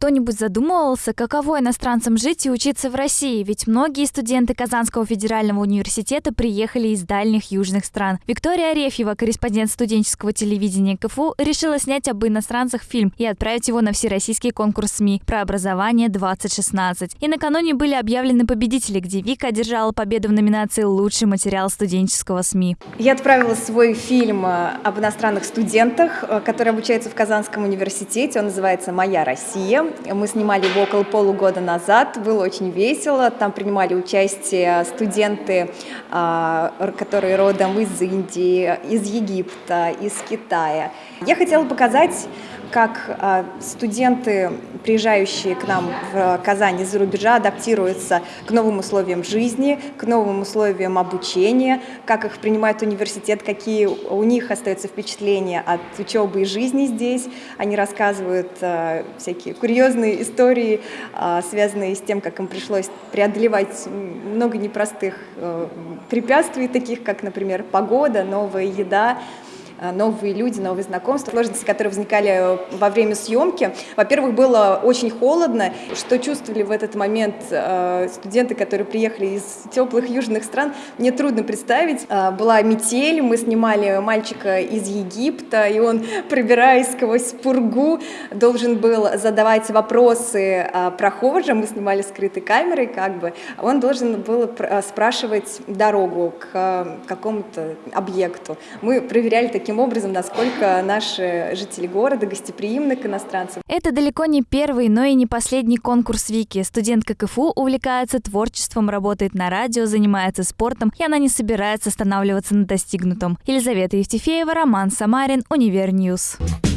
кто-нибудь задумывался, каково иностранцам жить и учиться в России? Ведь многие студенты Казанского федерального университета приехали из дальних южных стран. Виктория Арефьева, корреспондент студенческого телевидения КФУ, решила снять об иностранцах фильм и отправить его на всероссийский конкурс СМИ про образование 2016. И накануне были объявлены победители, где Вика одержала победу в номинации «Лучший материал студенческого СМИ». Я отправила свой фильм э, об иностранных студентах, э, которые обучаются в Казанском университете. Он называется «Моя Россия». Мы снимали его около полугода назад, было очень весело. Там принимали участие студенты, а, которые родом из Индии, из Египта, из Китая. Я хотела показать как а, студенты, приезжающие к нам в Казань из-за рубежа, адаптируются к новым условиям жизни, к новым условиям обучения, как их принимает университет, какие у них остаются впечатления от учебы и жизни здесь. Они рассказывают а, всякие курьезные истории, а, связанные с тем, как им пришлось преодолевать много непростых препятствий, таких как, например, погода, новая еда, Э, новые люди, новые знакомства, сложности, которые возникали э, во время съемки. Во-первых, было очень холодно, что чувствовали в этот момент э, студенты, которые приехали из теплых южных стран, мне трудно представить. Была метель, мы снимали мальчика из Египта, и он, пробираясь сквозь пургу, должен был задавать вопросы прохожим, мы снимали скрытой камерой, как бы, он должен был спрашивать дорогу к какому-то объекту. Мы проверяли такие таким образом, насколько наши жители города гостеприимны к иностранцам. Это далеко не первый, но и не последний конкурс Вики. Студентка КФУ увлекается творчеством, работает на радио, занимается спортом, и она не собирается останавливаться на достигнутом. Елизавета Евтефеева, Роман Самарин, Univer News. News.